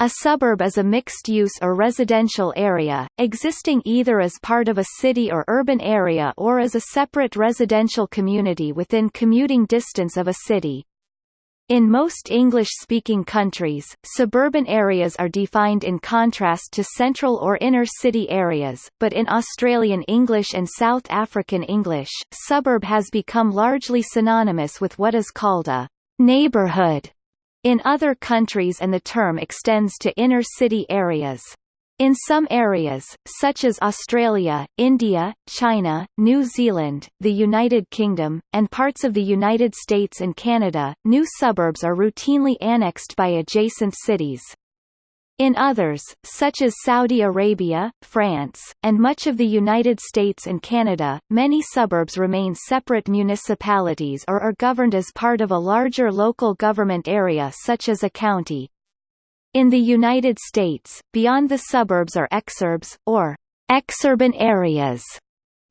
A suburb is a mixed-use or residential area, existing either as part of a city or urban area or as a separate residential community within commuting distance of a city. In most English-speaking countries, suburban areas are defined in contrast to central or inner-city areas, but in Australian English and South African English, suburb has become largely synonymous with what is called a neighbourhood in other countries and the term extends to inner-city areas. In some areas, such as Australia, India, China, New Zealand, the United Kingdom, and parts of the United States and Canada, new suburbs are routinely annexed by adjacent cities. In others, such as Saudi Arabia, France, and much of the United States and Canada, many suburbs remain separate municipalities or are governed as part of a larger local government area such as a county. In the United States, beyond the suburbs are exurbs, or exurban areas,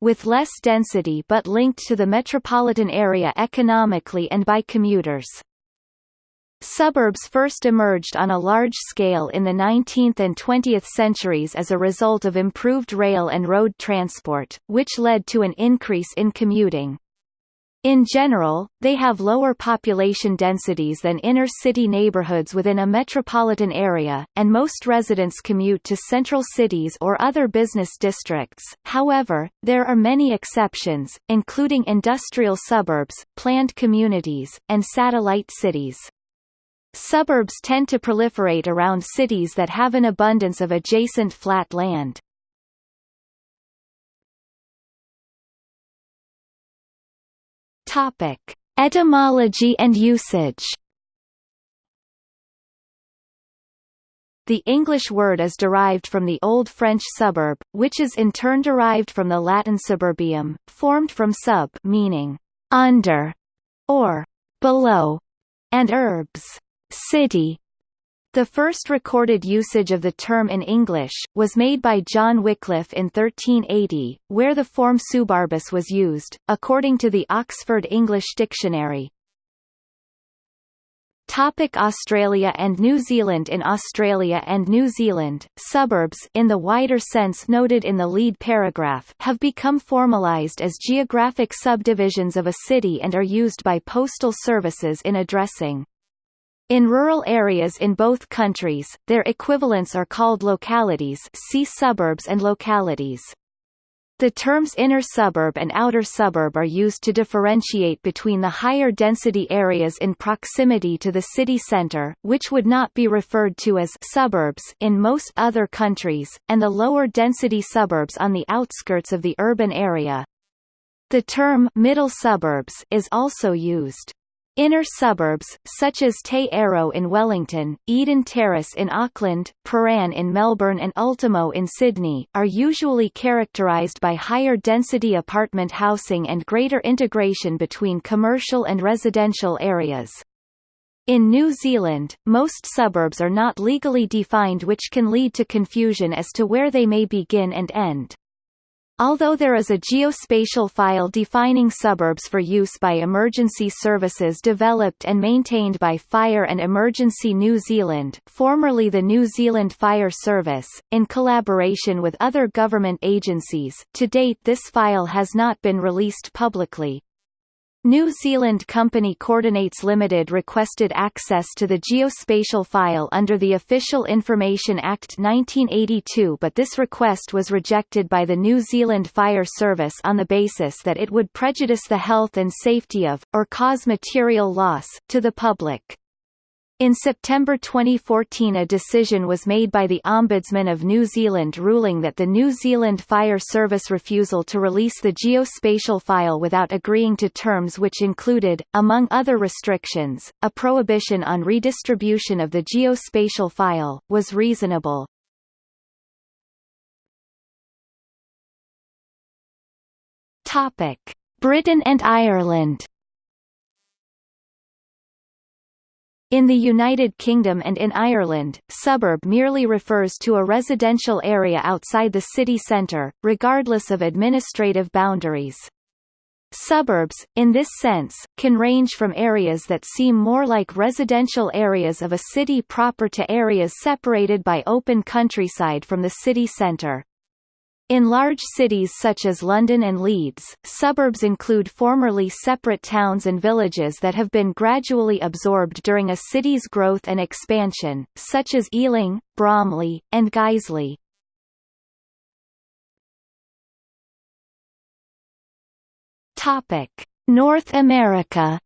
with less density but linked to the metropolitan area economically and by commuters. Suburbs first emerged on a large scale in the 19th and 20th centuries as a result of improved rail and road transport, which led to an increase in commuting. In general, they have lower population densities than inner-city neighborhoods within a metropolitan area, and most residents commute to central cities or other business districts. However, there are many exceptions, including industrial suburbs, planned communities, and satellite cities. Suburbs tend to proliferate around cities that have an abundance of adjacent flat land. Topic: Etymology and usage. The English word is derived from the Old French suburb, which is in turn derived from the Latin suburbium, formed from sub meaning under or below, and urbs city. The first recorded usage of the term in English, was made by John Wycliffe in 1380, where the form subarbis was used, according to the Oxford English Dictionary. Topic Australia and New Zealand In Australia and New Zealand, suburbs in the wider sense noted in the lead paragraph have become formalised as geographic subdivisions of a city and are used by postal services in addressing in rural areas in both countries, their equivalents are called localities see suburbs and localities. The terms inner suburb and outer suburb are used to differentiate between the higher density areas in proximity to the city centre, which would not be referred to as suburbs in most other countries, and the lower density suburbs on the outskirts of the urban area. The term middle suburbs is also used. Inner suburbs, such as Te Aro in Wellington, Eden Terrace in Auckland, Prahran in Melbourne and Ultimo in Sydney, are usually characterised by higher density apartment housing and greater integration between commercial and residential areas. In New Zealand, most suburbs are not legally defined which can lead to confusion as to where they may begin and end. Although there is a geospatial file defining suburbs for use by emergency services developed and maintained by Fire and Emergency New Zealand formerly the New Zealand Fire Service, in collaboration with other government agencies, to date this file has not been released publicly. New Zealand company Koordinates Limited requested access to the geospatial file under the Official Information Act 1982 but this request was rejected by the New Zealand Fire Service on the basis that it would prejudice the health and safety of, or cause material loss, to the public. In September 2014 a decision was made by the Ombudsman of New Zealand ruling that the New Zealand Fire Service refusal to release the geospatial file without agreeing to terms which included, among other restrictions, a prohibition on redistribution of the geospatial file, was reasonable. Britain and Ireland In the United Kingdom and in Ireland, suburb merely refers to a residential area outside the city centre, regardless of administrative boundaries. Suburbs, in this sense, can range from areas that seem more like residential areas of a city proper to areas separated by open countryside from the city centre. In large cities such as London and Leeds, suburbs include formerly separate towns and villages that have been gradually absorbed during a city's growth and expansion, such as Ealing, Bromley, and Guiseley. North America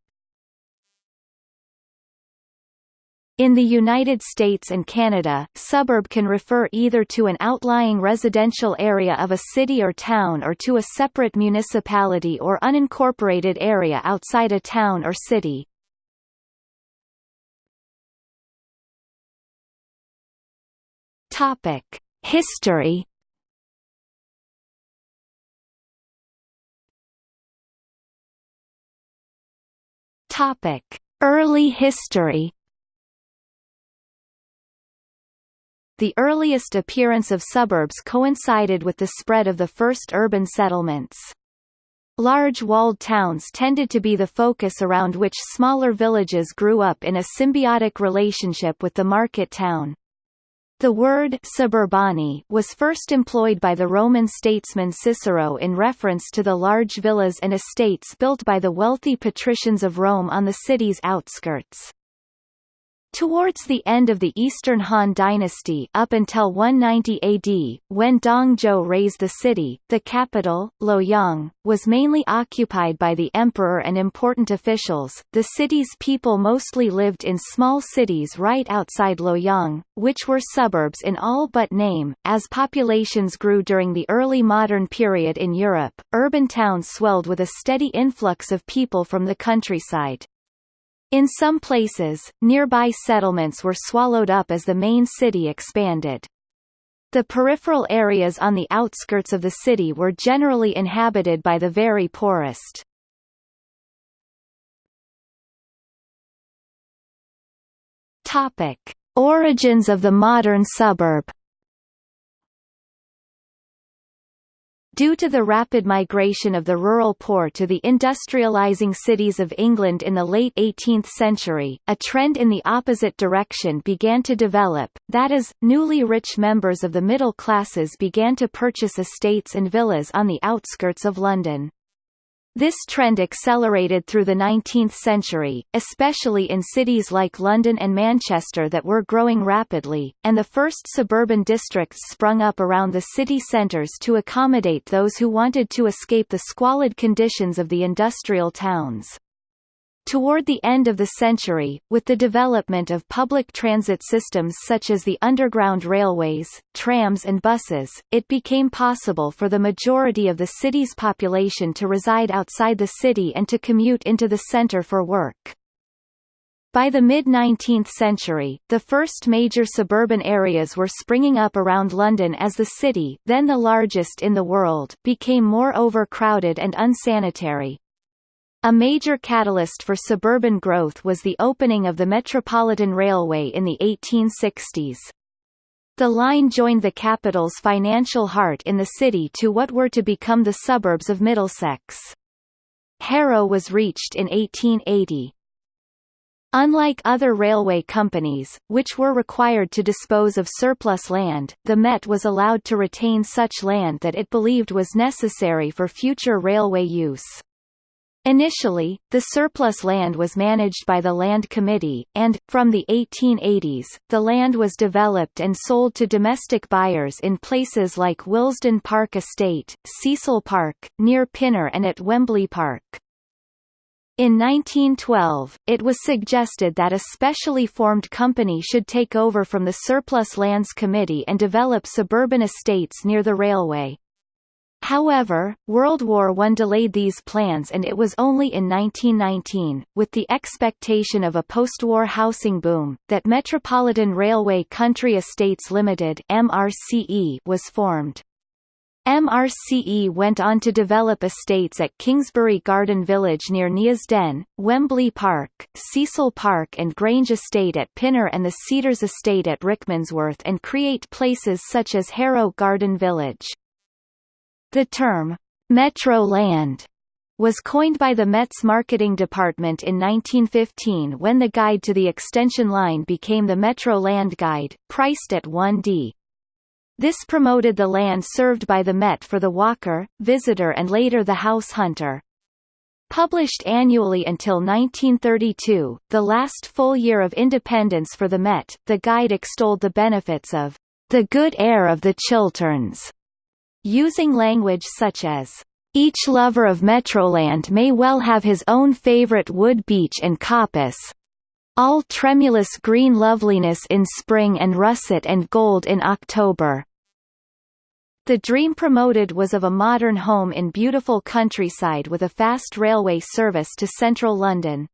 In the United States and Canada, suburb can refer either to an outlying residential area of a city or town or to a separate municipality or unincorporated area outside a town or city. History Topic: Early history The earliest appearance of suburbs coincided with the spread of the first urban settlements. Large walled towns tended to be the focus around which smaller villages grew up in a symbiotic relationship with the market town. The word suburbani was first employed by the Roman statesman Cicero in reference to the large villas and estates built by the wealthy patricians of Rome on the city's outskirts. Towards the end of the Eastern Han dynasty up until 190 AD, when Dong Zhuo razed the city, the capital, Luoyang, was mainly occupied by the emperor and important officials. The city's people mostly lived in small cities right outside Luoyang, which were suburbs in all but name. As populations grew during the early modern period in Europe, urban towns swelled with a steady influx of people from the countryside. In some places, nearby settlements were swallowed up as the main city expanded. The peripheral areas on the outskirts of the city were generally inhabited by the very poorest. Topic: Origins of the modern suburb Due to the rapid migration of the rural poor to the industrializing cities of England in the late 18th century, a trend in the opposite direction began to develop, that is, newly rich members of the middle classes began to purchase estates and villas on the outskirts of London. This trend accelerated through the 19th century, especially in cities like London and Manchester that were growing rapidly, and the first suburban districts sprung up around the city centres to accommodate those who wanted to escape the squalid conditions of the industrial towns. Toward the end of the century, with the development of public transit systems such as the underground railways, trams and buses, it became possible for the majority of the city's population to reside outside the city and to commute into the center for work. By the mid-19th century, the first major suburban areas were springing up around London as the city then the largest in the world became more overcrowded and unsanitary. A major catalyst for suburban growth was the opening of the Metropolitan Railway in the 1860s. The line joined the capital's financial heart in the city to what were to become the suburbs of Middlesex. Harrow was reached in 1880. Unlike other railway companies, which were required to dispose of surplus land, the Met was allowed to retain such land that it believed was necessary for future railway use. Initially, the surplus land was managed by the Land Committee, and, from the 1880s, the land was developed and sold to domestic buyers in places like Willesden Park Estate, Cecil Park, near Pinner and at Wembley Park. In 1912, it was suggested that a specially formed company should take over from the Surplus Lands Committee and develop suburban estates near the railway. However, World War I delayed these plans and it was only in 1919, with the expectation of a post-war housing boom, that Metropolitan Railway Country Estates Limited MRCE was formed. MRCE went on to develop estates at Kingsbury Garden Village near Neasden, Wembley Park, Cecil Park and Grange Estate at Pinner and the Cedars Estate at Rickmansworth and create places such as Harrow Garden Village. The term, Metro Land, was coined by the Met's marketing department in 1915 when the guide to the extension line became the Metro Land Guide, priced at 1d. This promoted the land served by the Met for the walker, visitor and later the house hunter. Published annually until 1932, the last full year of independence for the Met, the guide extolled the benefits of the good air of the Chilterns, using language such as each lover of Metroland may well have his own favorite wood beech and coppice, all tremulous green loveliness in spring and russet and gold in October. The dream promoted was of a modern home in beautiful countryside with a fast railway service to central London.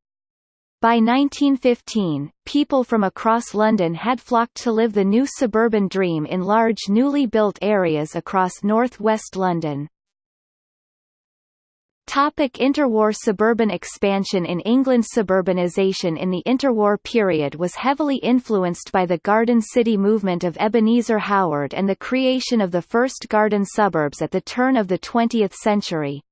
By 1915, people from across London had flocked to live the new suburban dream in large newly built areas across north-west London. Topic interwar Suburban expansion In England suburbanisation in the interwar period was heavily influenced by the Garden City movement of Ebenezer Howard and the creation of the first garden suburbs at the turn of the 20th century.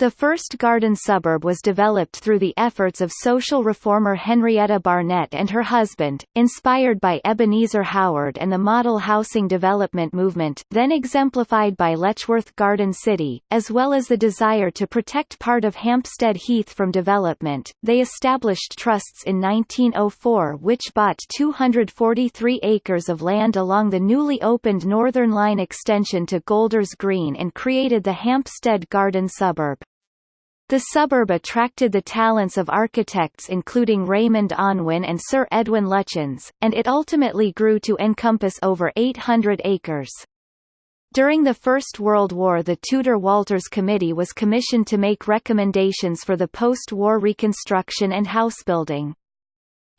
The first garden suburb was developed through the efforts of social reformer Henrietta Barnett and her husband, inspired by Ebenezer Howard and the model housing development movement then exemplified by Letchworth Garden City, as well as the desire to protect part of Hampstead Heath from development. They established trusts in 1904 which bought 243 acres of land along the newly opened Northern Line extension to Golders Green and created the Hampstead Garden suburb. The suburb attracted the talents of architects including Raymond Unwin and Sir Edwin Lutyens, and it ultimately grew to encompass over 800 acres. During the First World War the Tudor-Walters Committee was commissioned to make recommendations for the post-war reconstruction and housebuilding.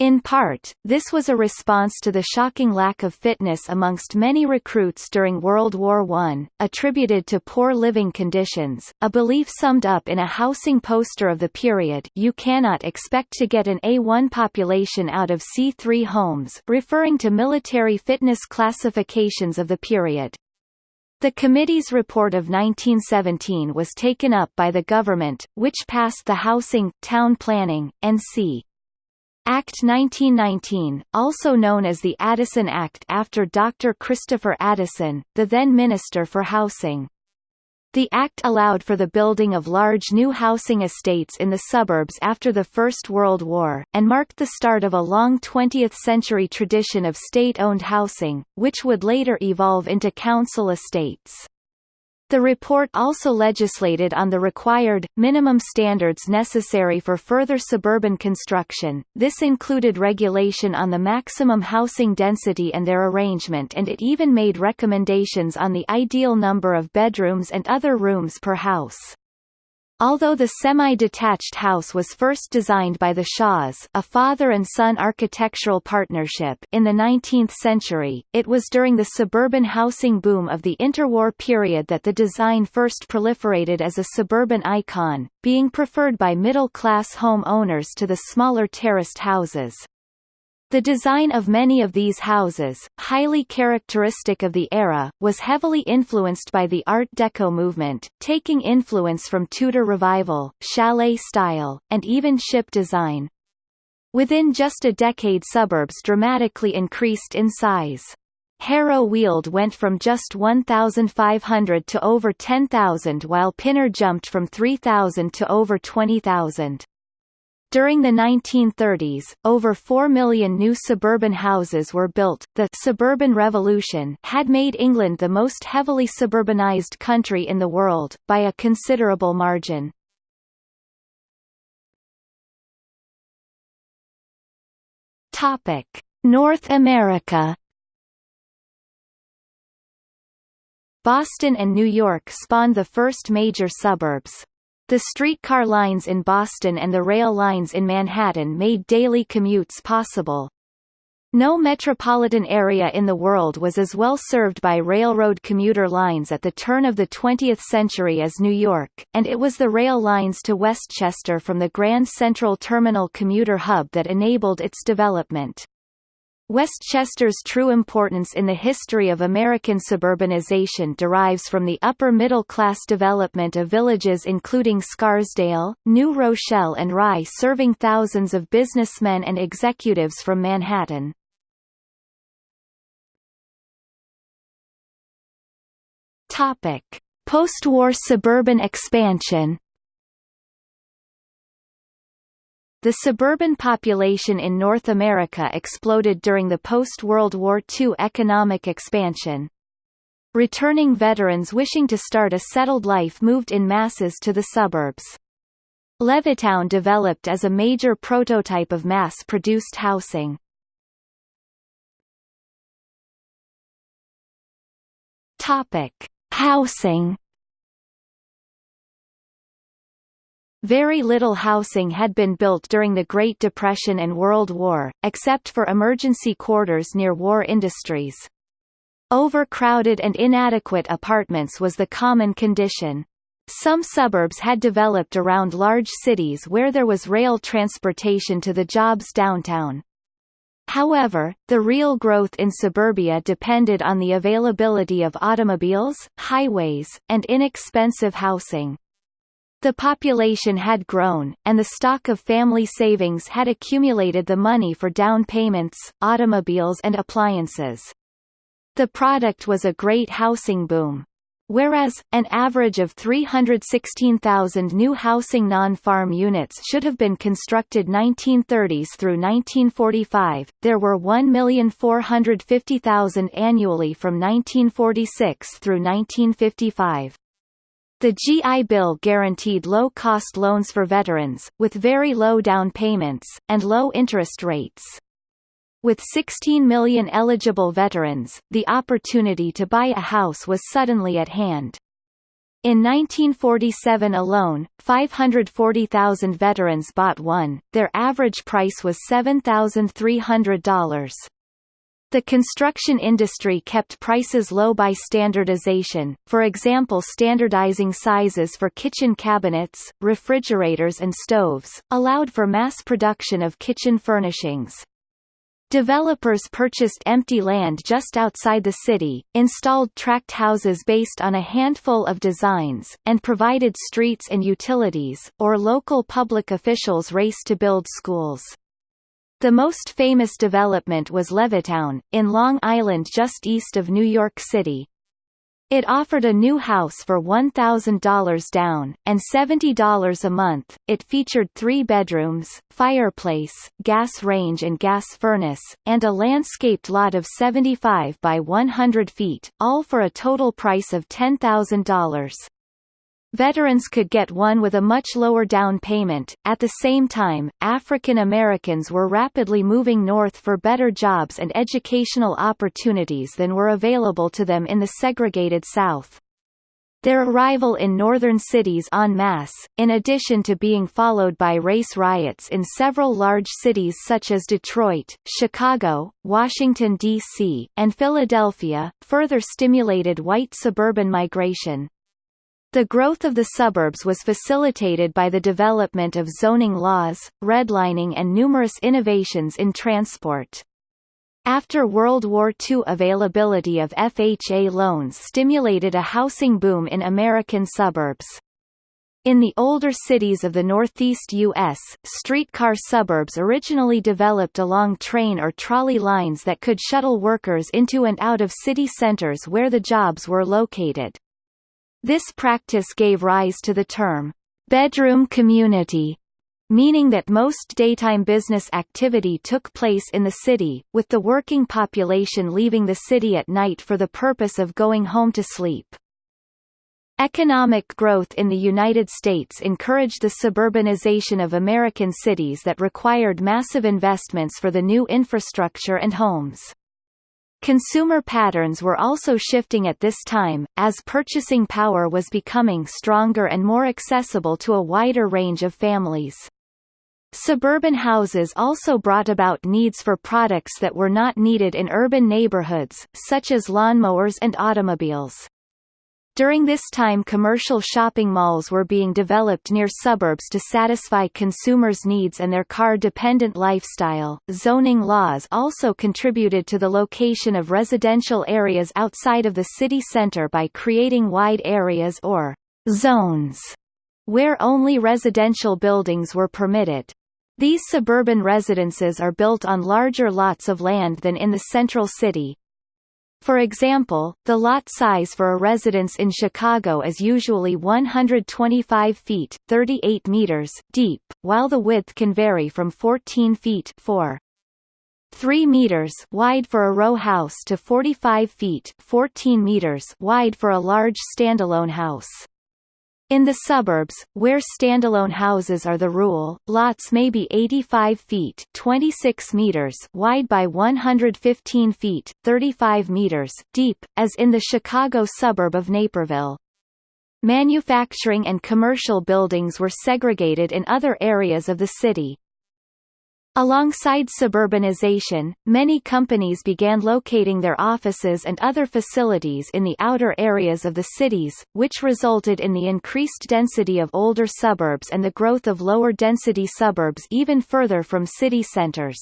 In part, this was a response to the shocking lack of fitness amongst many recruits during World War I, attributed to poor living conditions, a belief summed up in a housing poster of the period you cannot expect to get an A1 population out of C3 homes referring to military fitness classifications of the period. The committee's report of 1917 was taken up by the government, which passed the Housing, Town Planning, N.C. Act 1919, also known as the Addison Act after Dr. Christopher Addison, the then Minister for Housing. The Act allowed for the building of large new housing estates in the suburbs after the First World War, and marked the start of a long 20th-century tradition of state-owned housing, which would later evolve into council estates. The report also legislated on the required, minimum standards necessary for further suburban construction, this included regulation on the maximum housing density and their arrangement and it even made recommendations on the ideal number of bedrooms and other rooms per house. Although the semi-detached house was first designed by the Shaws a father and son architectural partnership in the 19th century, it was during the suburban housing boom of the interwar period that the design first proliferated as a suburban icon, being preferred by middle-class home owners to the smaller terraced houses. The design of many of these houses, highly characteristic of the era, was heavily influenced by the Art Deco movement, taking influence from Tudor Revival, chalet style, and even ship design. Within just a decade suburbs dramatically increased in size. Harrow Weald went from just 1,500 to over 10,000 while Pinner jumped from 3,000 to over 20,000. During the 1930s, over 4 million new suburban houses were built. The suburban revolution had made England the most heavily suburbanized country in the world, by a considerable margin. Topic: North America. Boston and New York spawned the first major suburbs. The streetcar lines in Boston and the rail lines in Manhattan made daily commutes possible. No metropolitan area in the world was as well served by railroad commuter lines at the turn of the 20th century as New York, and it was the rail lines to Westchester from the Grand Central Terminal commuter hub that enabled its development. Westchester's true importance in the history of American suburbanization derives from the upper-middle-class development of villages including Scarsdale, New Rochelle and Rye serving thousands of businessmen and executives from Manhattan. Post-war suburban expansion The suburban population in North America exploded during the post-World War II economic expansion. Returning veterans wishing to start a settled life moved in masses to the suburbs. Levittown developed as a major prototype of mass-produced housing. Topic: Housing Very little housing had been built during the Great Depression and World War, except for emergency quarters near war industries. Overcrowded and inadequate apartments was the common condition. Some suburbs had developed around large cities where there was rail transportation to the jobs downtown. However, the real growth in suburbia depended on the availability of automobiles, highways, and inexpensive housing. The population had grown, and the stock of family savings had accumulated the money for down payments, automobiles and appliances. The product was a great housing boom. Whereas, an average of 316,000 new housing non-farm units should have been constructed 1930s through 1945, there were 1,450,000 annually from 1946 through 1955. The GI Bill guaranteed low-cost loans for veterans, with very low down payments, and low interest rates. With 16 million eligible veterans, the opportunity to buy a house was suddenly at hand. In 1947 alone, 540,000 veterans bought one, their average price was $7,300. The construction industry kept prices low by standardization, for example standardizing sizes for kitchen cabinets, refrigerators and stoves, allowed for mass production of kitchen furnishings. Developers purchased empty land just outside the city, installed tract houses based on a handful of designs, and provided streets and utilities, or local public officials raced to build schools. The most famous development was Levittown, in Long Island just east of New York City. It offered a new house for $1,000 down, and $70 a month. It featured three bedrooms, fireplace, gas range and gas furnace, and a landscaped lot of 75 by 100 feet, all for a total price of $10,000. Veterans could get one with a much lower down payment. At the same time, African Americans were rapidly moving north for better jobs and educational opportunities than were available to them in the segregated South. Their arrival in northern cities en masse, in addition to being followed by race riots in several large cities such as Detroit, Chicago, Washington, D.C., and Philadelphia, further stimulated white suburban migration. The growth of the suburbs was facilitated by the development of zoning laws, redlining and numerous innovations in transport. After World War II availability of FHA loans stimulated a housing boom in American suburbs. In the older cities of the northeast U.S., streetcar suburbs originally developed along train or trolley lines that could shuttle workers into and out of city centers where the jobs were located. This practice gave rise to the term, bedroom community, meaning that most daytime business activity took place in the city, with the working population leaving the city at night for the purpose of going home to sleep. Economic growth in the United States encouraged the suburbanization of American cities that required massive investments for the new infrastructure and homes. Consumer patterns were also shifting at this time, as purchasing power was becoming stronger and more accessible to a wider range of families. Suburban houses also brought about needs for products that were not needed in urban neighborhoods, such as lawnmowers and automobiles. During this time commercial shopping malls were being developed near suburbs to satisfy consumers' needs and their car-dependent lifestyle. Zoning laws also contributed to the location of residential areas outside of the city center by creating wide areas or zones where only residential buildings were permitted. These suburban residences are built on larger lots of land than in the central city, for example, the lot size for a residence in Chicago is usually 125 feet 38 meters deep, while the width can vary from 14 feet 4 3 meters wide for a row house to 45 feet 14 meters wide for a large standalone house. In the suburbs, where standalone houses are the rule, lots may be 85 feet 26 meters wide by 115 feet 35 meters deep, as in the Chicago suburb of Naperville. Manufacturing and commercial buildings were segregated in other areas of the city. Alongside suburbanization, many companies began locating their offices and other facilities in the outer areas of the cities, which resulted in the increased density of older suburbs and the growth of lower-density suburbs even further from city centers.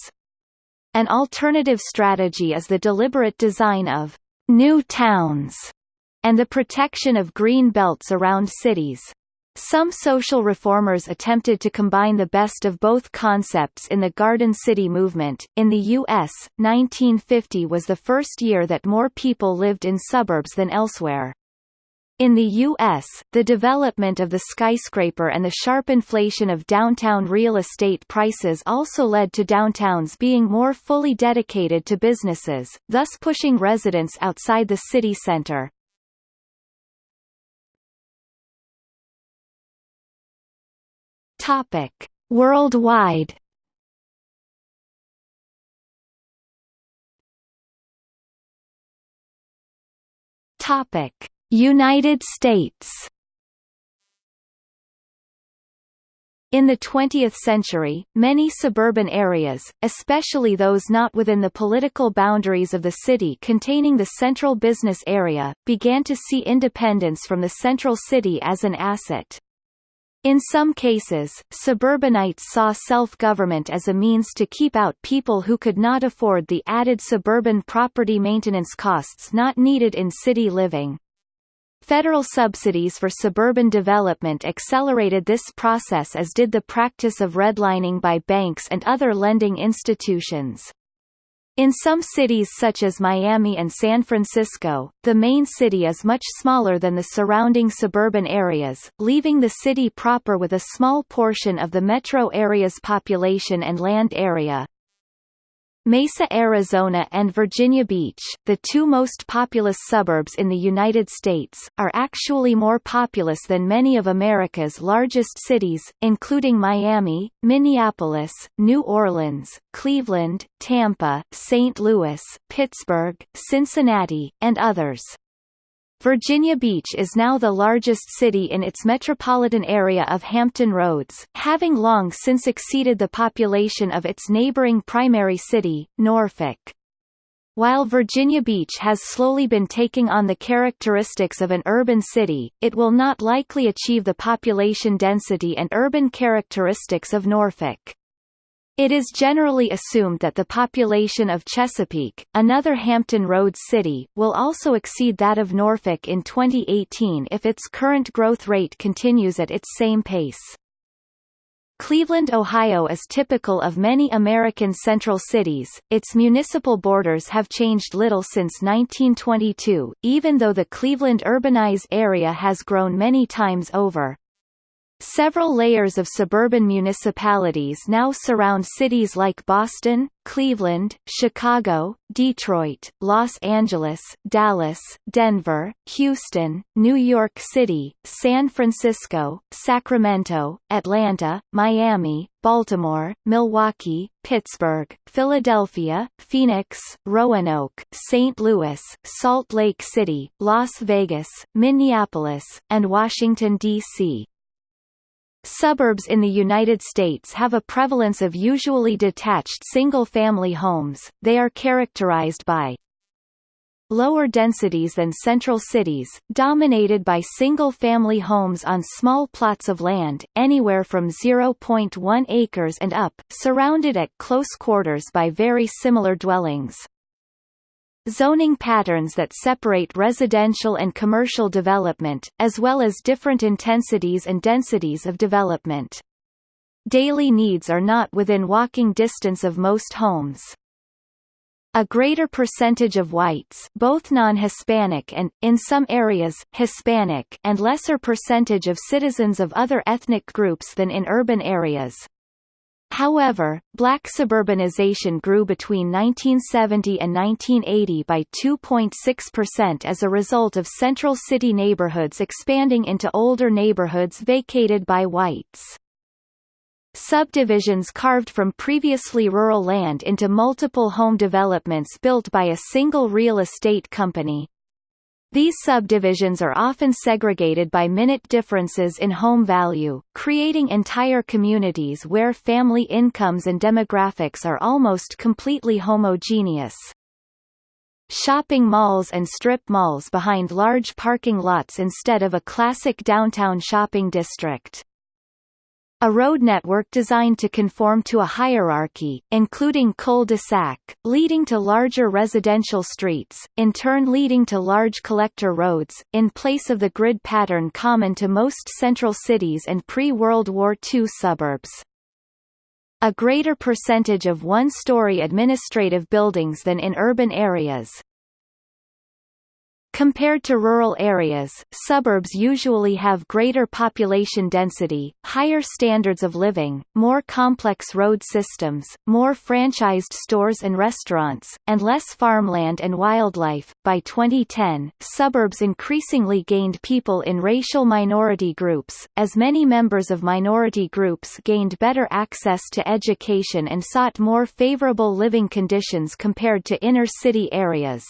An alternative strategy is the deliberate design of new towns and the protection of green belts around cities. Some social reformers attempted to combine the best of both concepts in the Garden City movement. In the U.S., 1950 was the first year that more people lived in suburbs than elsewhere. In the U.S., the development of the skyscraper and the sharp inflation of downtown real estate prices also led to downtowns being more fully dedicated to businesses, thus pushing residents outside the city center. Topic: Worldwide. Topic: United States. In the 20th century, many suburban areas, especially those not within the political boundaries of the city containing the central business area, began to see independence from the central city as an asset. In some cases, suburbanites saw self-government as a means to keep out people who could not afford the added suburban property maintenance costs not needed in city living. Federal subsidies for suburban development accelerated this process as did the practice of redlining by banks and other lending institutions. In some cities such as Miami and San Francisco, the main city is much smaller than the surrounding suburban areas, leaving the city proper with a small portion of the metro area's population and land area. Mesa, Arizona and Virginia Beach, the two most populous suburbs in the United States, are actually more populous than many of America's largest cities, including Miami, Minneapolis, New Orleans, Cleveland, Tampa, St. Louis, Pittsburgh, Cincinnati, and others. Virginia Beach is now the largest city in its metropolitan area of Hampton Roads, having long since exceeded the population of its neighboring primary city, Norfolk. While Virginia Beach has slowly been taking on the characteristics of an urban city, it will not likely achieve the population density and urban characteristics of Norfolk. It is generally assumed that the population of Chesapeake, another Hampton Roads city, will also exceed that of Norfolk in 2018 if its current growth rate continues at its same pace. Cleveland, Ohio is typical of many American central cities. Its municipal borders have changed little since 1922, even though the Cleveland urbanized area has grown many times over. Several layers of suburban municipalities now surround cities like Boston, Cleveland, Chicago, Detroit, Los Angeles, Dallas, Denver, Houston, New York City, San Francisco, Sacramento, Atlanta, Miami, Baltimore, Milwaukee, Pittsburgh, Philadelphia, Phoenix, Roanoke, St. Louis, Salt Lake City, Las Vegas, Minneapolis, and Washington, D.C. Suburbs in the United States have a prevalence of usually detached single-family homes, they are characterized by lower densities than central cities, dominated by single-family homes on small plots of land, anywhere from 0.1 acres and up, surrounded at close quarters by very similar dwellings. Zoning patterns that separate residential and commercial development, as well as different intensities and densities of development. Daily needs are not within walking distance of most homes. A greater percentage of whites both non-Hispanic and, in some areas, Hispanic and lesser percentage of citizens of other ethnic groups than in urban areas. However, black suburbanization grew between 1970 and 1980 by 2.6% as a result of central city neighborhoods expanding into older neighborhoods vacated by whites. Subdivisions carved from previously rural land into multiple home developments built by a single real estate company. These subdivisions are often segregated by minute differences in home value, creating entire communities where family incomes and demographics are almost completely homogeneous. Shopping malls and strip malls behind large parking lots instead of a classic downtown shopping district. A road network designed to conform to a hierarchy, including cul-de-sac, leading to larger residential streets, in turn leading to large collector roads, in place of the grid pattern common to most central cities and pre-World War II suburbs. A greater percentage of one-story administrative buildings than in urban areas, Compared to rural areas, suburbs usually have greater population density, higher standards of living, more complex road systems, more franchised stores and restaurants, and less farmland and wildlife. By 2010, suburbs increasingly gained people in racial minority groups, as many members of minority groups gained better access to education and sought more favorable living conditions compared to inner city areas.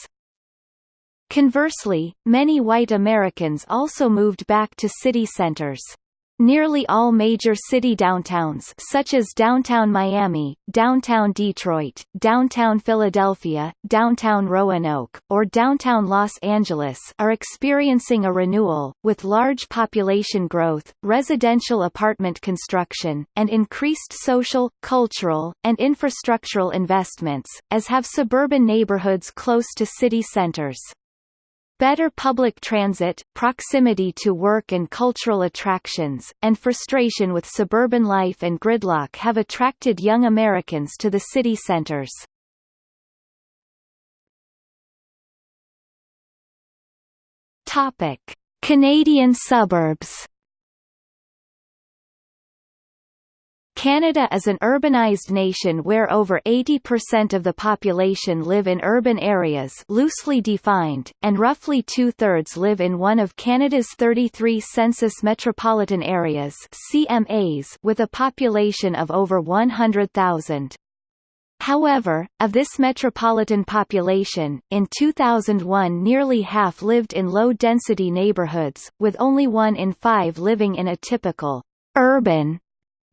Conversely, many white Americans also moved back to city centers. Nearly all major city downtowns such as downtown Miami, downtown Detroit, downtown Philadelphia, downtown Roanoke, or downtown Los Angeles are experiencing a renewal, with large population growth, residential apartment construction, and increased social, cultural, and infrastructural investments, as have suburban neighborhoods close to city centers. Better public transit, proximity to work and cultural attractions, and frustration with suburban life and gridlock have attracted young Americans to the city centers. Topic: Canadian suburbs Canada is an urbanized nation where over 80% of the population live in urban areas loosely defined, and roughly two-thirds live in one of Canada's 33 census metropolitan areas CMAs with a population of over 100,000. However, of this metropolitan population, in 2001 nearly half lived in low-density neighborhoods, with only one in five living in a typical urban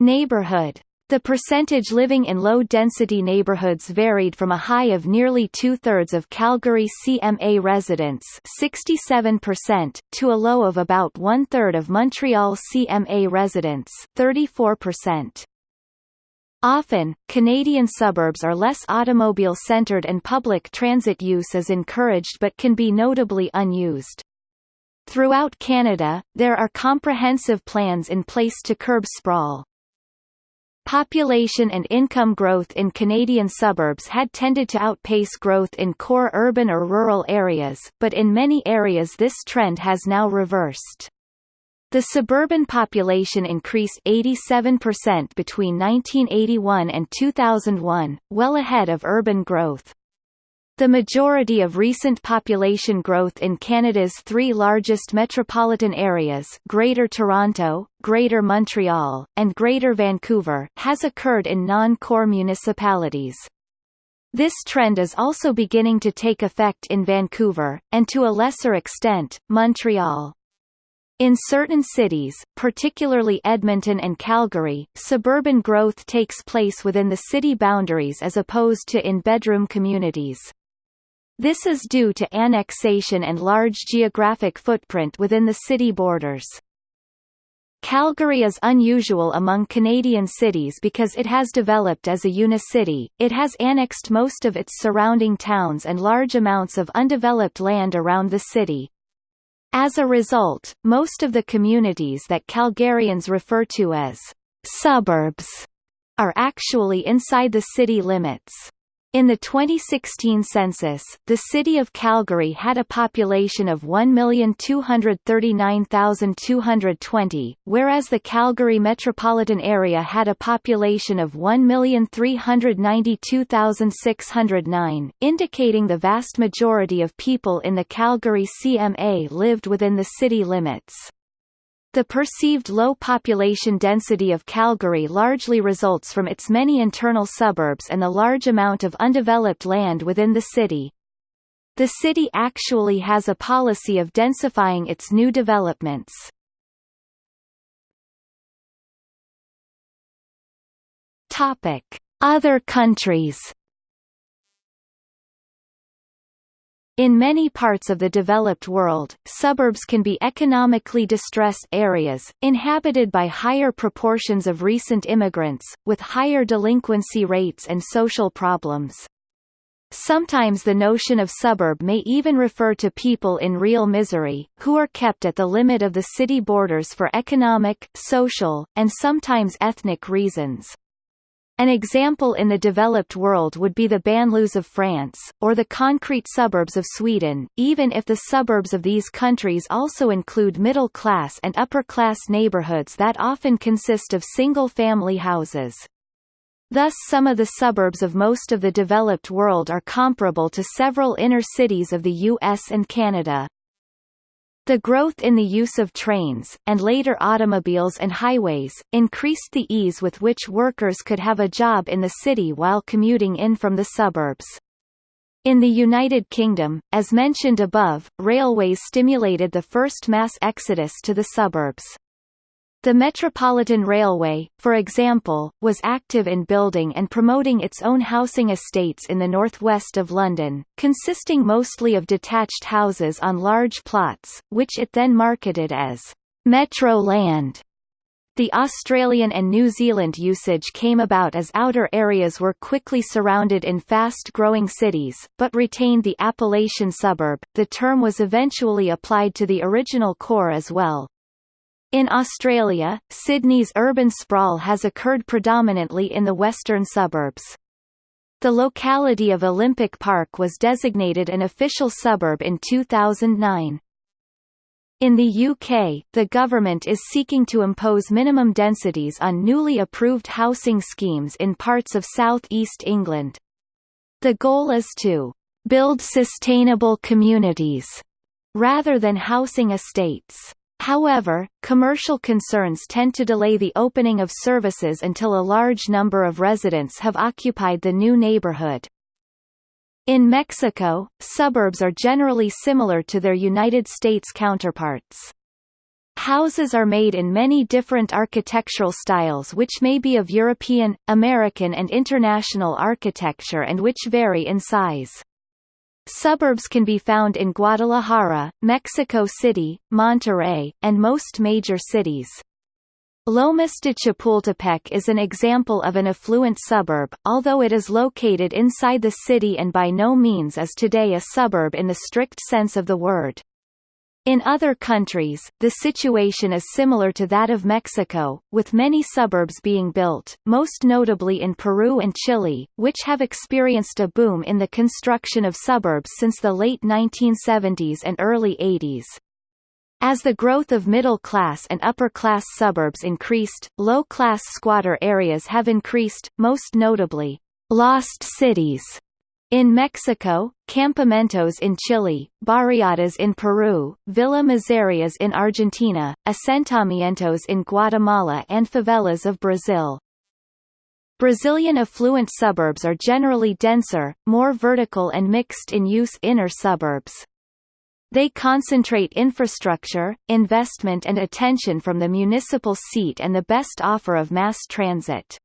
Neighborhood the percentage living in low-density neighborhoods varied from a high of nearly two-thirds of Calgary CMA residents 67% to a low of about one-third of Montreal CMA residents 34%. Often, Canadian suburbs are less automobile-centered and public transit use is encouraged but can be notably unused. Throughout Canada, there are comprehensive plans in place to curb sprawl. Population and income growth in Canadian suburbs had tended to outpace growth in core urban or rural areas, but in many areas this trend has now reversed. The suburban population increased 87% between 1981 and 2001, well ahead of urban growth. The majority of recent population growth in Canada's three largest metropolitan areas Greater Toronto, Greater Montreal, and Greater Vancouver has occurred in non-core municipalities. This trend is also beginning to take effect in Vancouver, and to a lesser extent, Montreal. In certain cities, particularly Edmonton and Calgary, suburban growth takes place within the city boundaries as opposed to in bedroom communities. This is due to annexation and large geographic footprint within the city borders. Calgary is unusual among Canadian cities because it has developed as a unicity, it has annexed most of its surrounding towns and large amounts of undeveloped land around the city. As a result, most of the communities that Calgarians refer to as suburbs are actually inside the city limits. In the 2016 census, the city of Calgary had a population of 1,239,220, whereas the Calgary metropolitan area had a population of 1,392,609, indicating the vast majority of people in the Calgary CMA lived within the city limits. The perceived low population density of Calgary largely results from its many internal suburbs and the large amount of undeveloped land within the city. The city actually has a policy of densifying its new developments. Other countries In many parts of the developed world, suburbs can be economically distressed areas, inhabited by higher proportions of recent immigrants, with higher delinquency rates and social problems. Sometimes the notion of suburb may even refer to people in real misery, who are kept at the limit of the city borders for economic, social, and sometimes ethnic reasons. An example in the developed world would be the banlieues of France, or the concrete suburbs of Sweden, even if the suburbs of these countries also include middle-class and upper-class neighborhoods that often consist of single-family houses. Thus some of the suburbs of most of the developed world are comparable to several inner cities of the US and Canada. The growth in the use of trains, and later automobiles and highways, increased the ease with which workers could have a job in the city while commuting in from the suburbs. In the United Kingdom, as mentioned above, railways stimulated the first mass exodus to the suburbs. The Metropolitan Railway, for example, was active in building and promoting its own housing estates in the northwest of London, consisting mostly of detached houses on large plots, which it then marketed as Metro Land. The Australian and New Zealand usage came about as outer areas were quickly surrounded in fast-growing cities, but retained the appellation suburb. The term was eventually applied to the original core as well, in Australia, Sydney's urban sprawl has occurred predominantly in the western suburbs. The locality of Olympic Park was designated an official suburb in 2009. In the UK, the government is seeking to impose minimum densities on newly approved housing schemes in parts of South East England. The goal is to build sustainable communities rather than housing estates. However, commercial concerns tend to delay the opening of services until a large number of residents have occupied the new neighborhood. In Mexico, suburbs are generally similar to their United States counterparts. Houses are made in many different architectural styles which may be of European, American and international architecture and which vary in size. Suburbs can be found in Guadalajara, Mexico City, Monterrey, and most major cities. Lomas de Chapultepec is an example of an affluent suburb, although it is located inside the city and by no means is today a suburb in the strict sense of the word. In other countries, the situation is similar to that of Mexico, with many suburbs being built, most notably in Peru and Chile, which have experienced a boom in the construction of suburbs since the late 1970s and early 80s. As the growth of middle-class and upper-class suburbs increased, low-class squatter areas have increased, most notably, lost cities in Mexico, campamentos in Chile, barriadas in Peru, Villa Miserias in Argentina, asentamientos in Guatemala and favelas of Brazil. Brazilian affluent suburbs are generally denser, more vertical and mixed-in-use inner suburbs. They concentrate infrastructure, investment and attention from the municipal seat and the best offer of mass transit.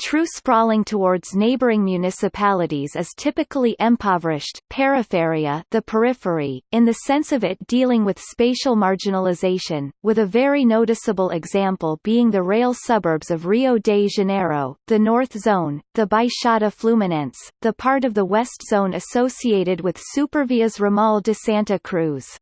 True sprawling towards neighboring municipalities is typically impoverished peripheria the periphery, in the sense of it dealing with spatial marginalization, with a very noticeable example being the rail suburbs of Rio de Janeiro, the North Zone, the Baixada Fluminense, the part of the West Zone associated with Supervias Ramal de Santa Cruz.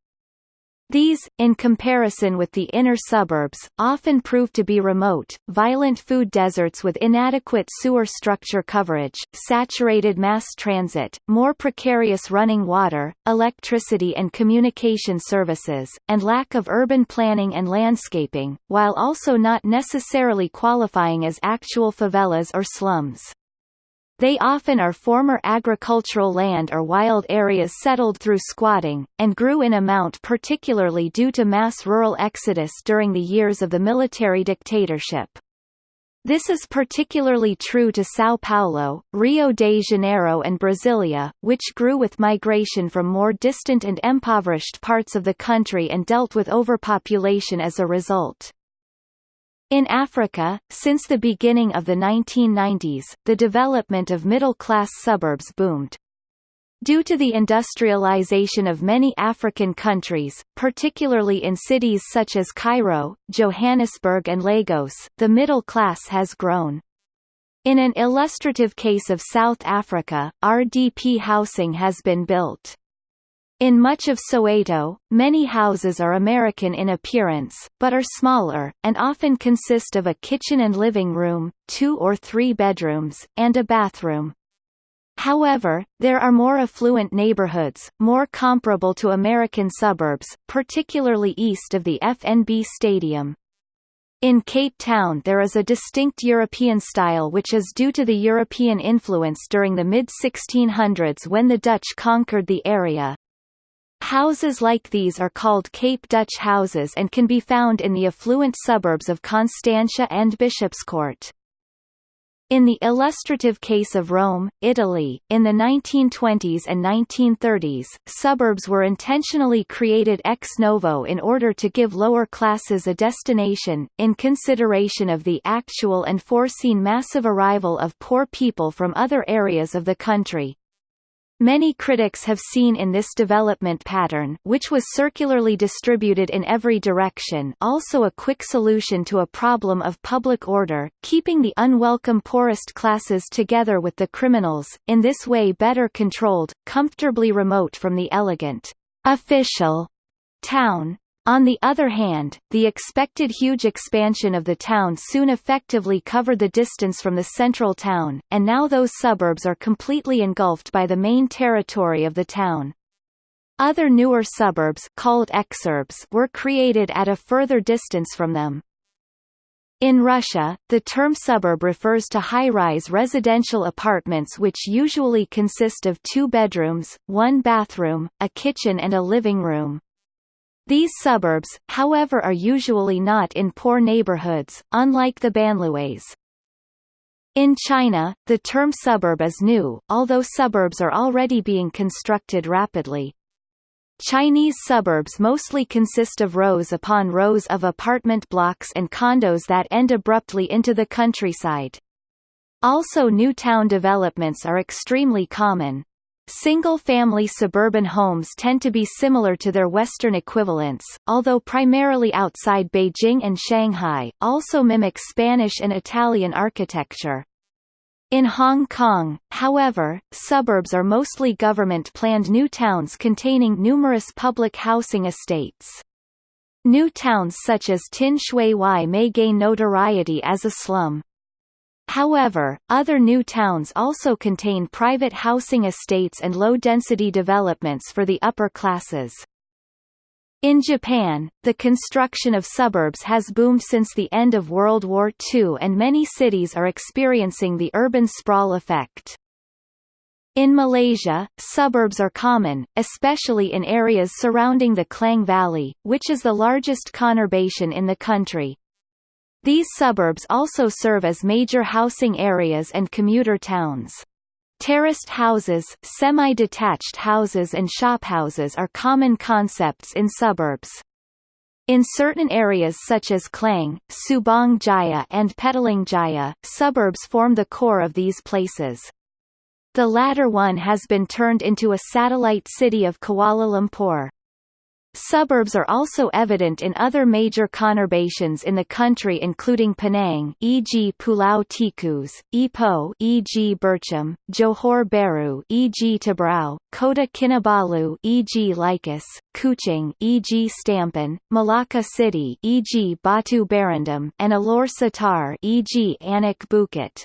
These, in comparison with the inner suburbs, often prove to be remote, violent food deserts with inadequate sewer structure coverage, saturated mass transit, more precarious running water, electricity and communication services, and lack of urban planning and landscaping, while also not necessarily qualifying as actual favelas or slums. They often are former agricultural land or wild areas settled through squatting, and grew in amount particularly due to mass rural exodus during the years of the military dictatorship. This is particularly true to São Paulo, Rio de Janeiro and Brasilia, which grew with migration from more distant and impoverished parts of the country and dealt with overpopulation as a result. In Africa, since the beginning of the 1990s, the development of middle-class suburbs boomed. Due to the industrialization of many African countries, particularly in cities such as Cairo, Johannesburg and Lagos, the middle class has grown. In an illustrative case of South Africa, RDP housing has been built. In much of Soweto, many houses are American in appearance, but are smaller, and often consist of a kitchen and living room, two or three bedrooms, and a bathroom. However, there are more affluent neighborhoods, more comparable to American suburbs, particularly east of the FNB Stadium. In Cape Town there is a distinct European style which is due to the European influence during the mid-1600s when the Dutch conquered the area. Houses like these are called Cape Dutch houses and can be found in the affluent suburbs of Constantia and Bishopscourt. In the illustrative case of Rome, Italy, in the 1920s and 1930s, suburbs were intentionally created ex novo in order to give lower classes a destination, in consideration of the actual and foreseen massive arrival of poor people from other areas of the country. Many critics have seen in this development pattern which was circularly distributed in every direction also a quick solution to a problem of public order, keeping the unwelcome poorest classes together with the criminals, in this way better controlled, comfortably remote from the elegant, official town, on the other hand, the expected huge expansion of the town soon effectively covered the distance from the central town, and now those suburbs are completely engulfed by the main territory of the town. Other newer suburbs called exurbs were created at a further distance from them. In Russia, the term suburb refers to high-rise residential apartments which usually consist of two bedrooms, one bathroom, a kitchen and a living room. These suburbs, however are usually not in poor neighborhoods, unlike the banlieues. In China, the term suburb is new, although suburbs are already being constructed rapidly. Chinese suburbs mostly consist of rows upon rows of apartment blocks and condos that end abruptly into the countryside. Also new town developments are extremely common. Single-family suburban homes tend to be similar to their Western equivalents, although primarily outside Beijing and Shanghai, also mimic Spanish and Italian architecture. In Hong Kong, however, suburbs are mostly government-planned new towns containing numerous public housing estates. New towns such as Tin Shui Wai may gain notoriety as a slum. However, other new towns also contain private housing estates and low-density developments for the upper classes. In Japan, the construction of suburbs has boomed since the end of World War II and many cities are experiencing the urban sprawl effect. In Malaysia, suburbs are common, especially in areas surrounding the Klang Valley, which is the largest conurbation in the country. These suburbs also serve as major housing areas and commuter towns. Terraced houses, semi-detached houses and shophouses are common concepts in suburbs. In certain areas such as Klang, Subang Jaya and Petaling Jaya, suburbs form the core of these places. The latter one has been turned into a satellite city of Kuala Lumpur. Suburbs are also evident in other major conurbations in the country including Penang e.g. Pulau Tikus, Ipoh e.g. Bercham, Johor Bahru e.g. Tebrau, Kota Kinabalu e.g. Likas, Kuching e.g. Stampin, Malacca City e.g. Batu Berendam, and Alor Setar e.g. Anak Bukit.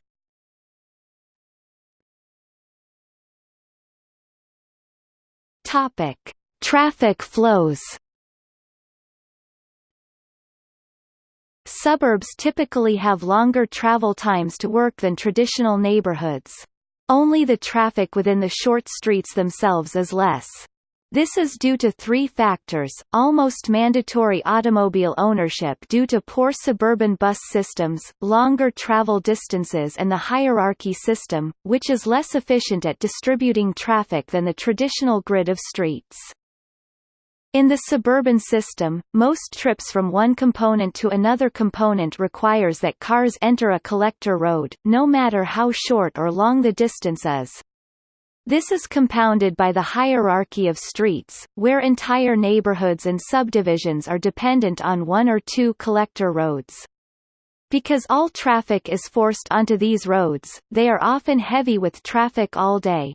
Topic Traffic flows Suburbs typically have longer travel times to work than traditional neighborhoods. Only the traffic within the short streets themselves is less. This is due to three factors, almost mandatory automobile ownership due to poor suburban bus systems, longer travel distances and the hierarchy system, which is less efficient at distributing traffic than the traditional grid of streets. In the suburban system, most trips from one component to another component requires that cars enter a collector road, no matter how short or long the distance is. This is compounded by the hierarchy of streets, where entire neighborhoods and subdivisions are dependent on one or two collector roads. Because all traffic is forced onto these roads, they are often heavy with traffic all day.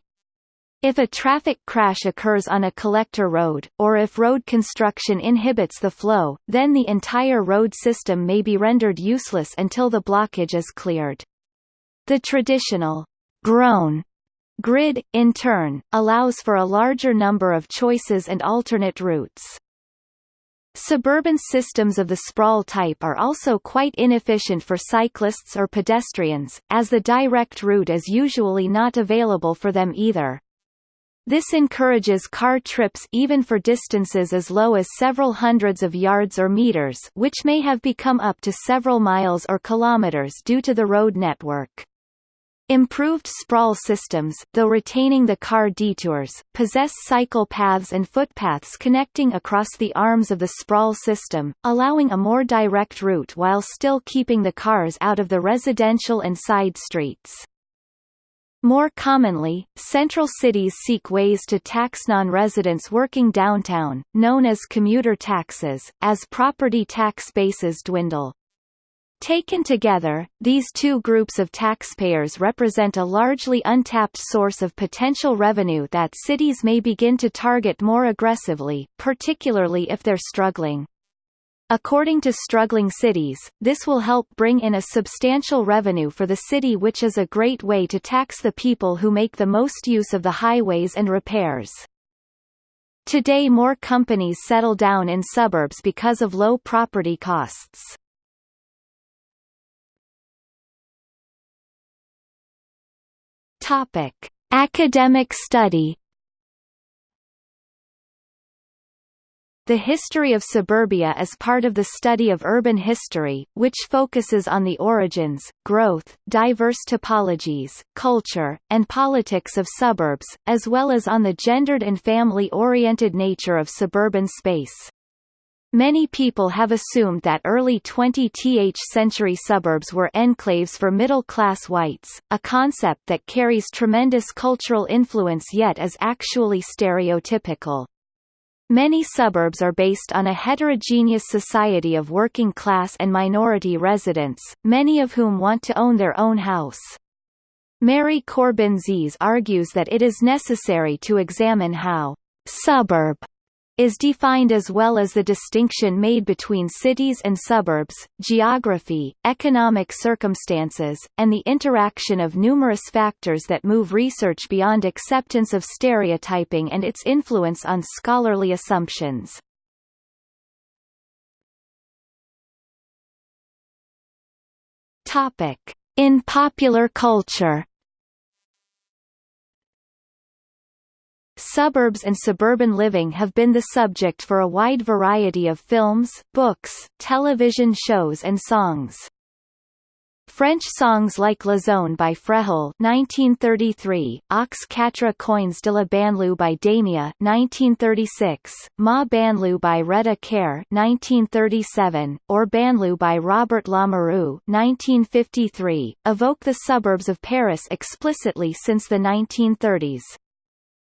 If a traffic crash occurs on a collector road, or if road construction inhibits the flow, then the entire road system may be rendered useless until the blockage is cleared. The traditional grown Grid, in turn, allows for a larger number of choices and alternate routes. Suburban systems of the sprawl type are also quite inefficient for cyclists or pedestrians, as the direct route is usually not available for them either. This encourages car trips even for distances as low as several hundreds of yards or meters which may have become up to several miles or kilometers due to the road network. Improved sprawl systems, though retaining the car detours, possess cycle paths and footpaths connecting across the arms of the sprawl system, allowing a more direct route while still keeping the cars out of the residential and side streets. More commonly, central cities seek ways to tax non-residents working downtown, known as commuter taxes, as property tax bases dwindle. Taken together, these two groups of taxpayers represent a largely untapped source of potential revenue that cities may begin to target more aggressively, particularly if they're struggling. According to struggling cities, this will help bring in a substantial revenue for the city which is a great way to tax the people who make the most use of the highways and repairs. Today more companies settle down in suburbs because of low property costs. Topic: Academic study. The history of suburbia is part of the study of urban history, which focuses on the origins, growth, diverse topologies, culture, and politics of suburbs, as well as on the gendered and family-oriented nature of suburban space. Many people have assumed that early 20th century suburbs were enclaves for middle-class whites, a concept that carries tremendous cultural influence yet is actually stereotypical. Many suburbs are based on a heterogeneous society of working class and minority residents, many of whom want to own their own house. Mary Corbin Sies argues that it is necessary to examine how suburb is defined as well as the distinction made between cities and suburbs, geography, economic circumstances, and the interaction of numerous factors that move research beyond acceptance of stereotyping and its influence on scholarly assumptions. In popular culture Suburbs and suburban living have been the subject for a wide variety of films, books, television shows and songs. French songs like La Zone by Fréhel 1933, Aux quatre coins de la banlieue by Damia 1936, Ma banlieue by Reda Caire 1937, or Banlieue by Robert Lamoureux 1953, evoke the suburbs of Paris explicitly since the 1930s.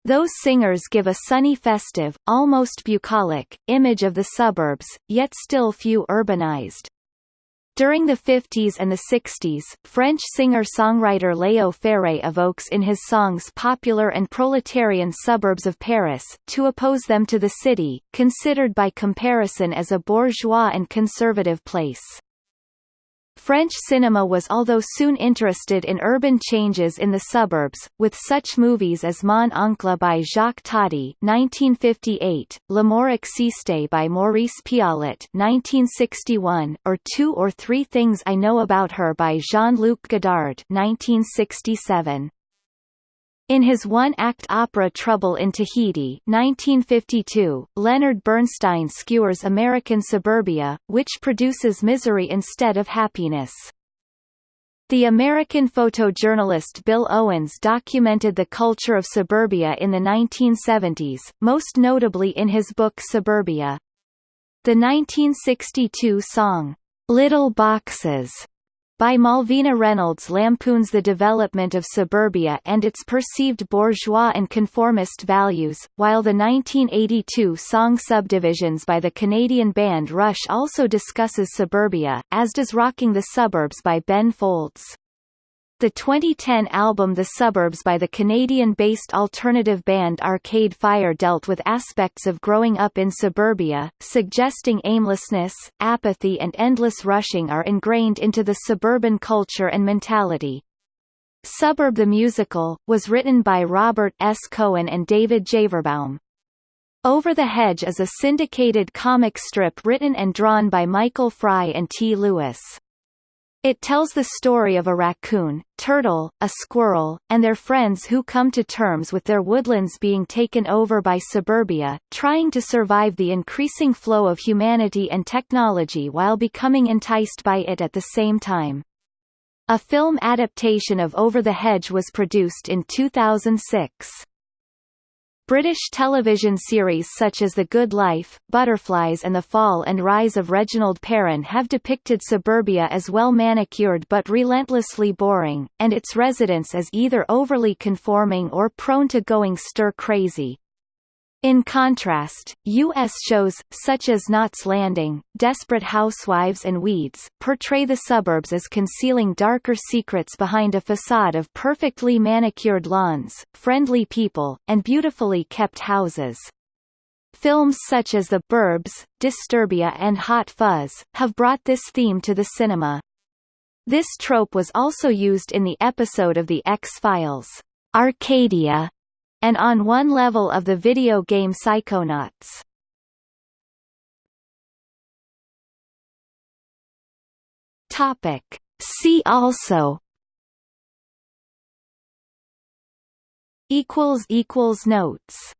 Those singers give a sunny festive, almost bucolic, image of the suburbs, yet still few urbanized. During the 50s and the 60s, French singer-songwriter Léo Ferré evokes in his songs popular and proletarian suburbs of Paris, to oppose them to the city, considered by comparison as a bourgeois and conservative place. French cinema was although soon interested in urban changes in the suburbs, with such movies as Mon Oncle by Jacques Tati 1958, L'amour existe by Maurice Pialat 1961, or Two or Three Things I Know About Her by Jean-Luc Godard 1967. In his one-act opera Trouble in Tahiti 1952, Leonard Bernstein skewers American suburbia, which produces misery instead of happiness. The American photojournalist Bill Owens documented the culture of suburbia in the 1970s, most notably in his book Suburbia. The 1962 song, Little Boxes by Malvina Reynolds lampoons the development of suburbia and its perceived bourgeois and conformist values, while the 1982 song Subdivisions by the Canadian band Rush also discusses suburbia, as does Rocking the Suburbs by Ben Folds. The 2010 album The Suburbs by the Canadian-based alternative band Arcade Fire dealt with aspects of growing up in suburbia, suggesting aimlessness, apathy and endless rushing are ingrained into the suburban culture and mentality. Suburb the Musical, was written by Robert S. Cohen and David Javerbaum. Over the Hedge is a syndicated comic strip written and drawn by Michael Fry and T. Lewis. It tells the story of a raccoon, turtle, a squirrel, and their friends who come to terms with their woodlands being taken over by suburbia, trying to survive the increasing flow of humanity and technology while becoming enticed by it at the same time. A film adaptation of Over the Hedge was produced in 2006. British television series such as The Good Life, Butterflies and The Fall and Rise of Reginald Perrin have depicted suburbia as well manicured but relentlessly boring, and its residents as either overly conforming or prone to going stir-crazy. In contrast, U.S. shows, such as Knots Landing, Desperate Housewives and Weeds, portray the suburbs as concealing darker secrets behind a facade of perfectly manicured lawns, friendly people, and beautifully kept houses. Films such as The Burbs, Disturbia and Hot Fuzz, have brought this theme to the cinema. This trope was also used in the episode of The X-Files, Arcadia, and on one level of the video game Psychonauts. Topic. See also notes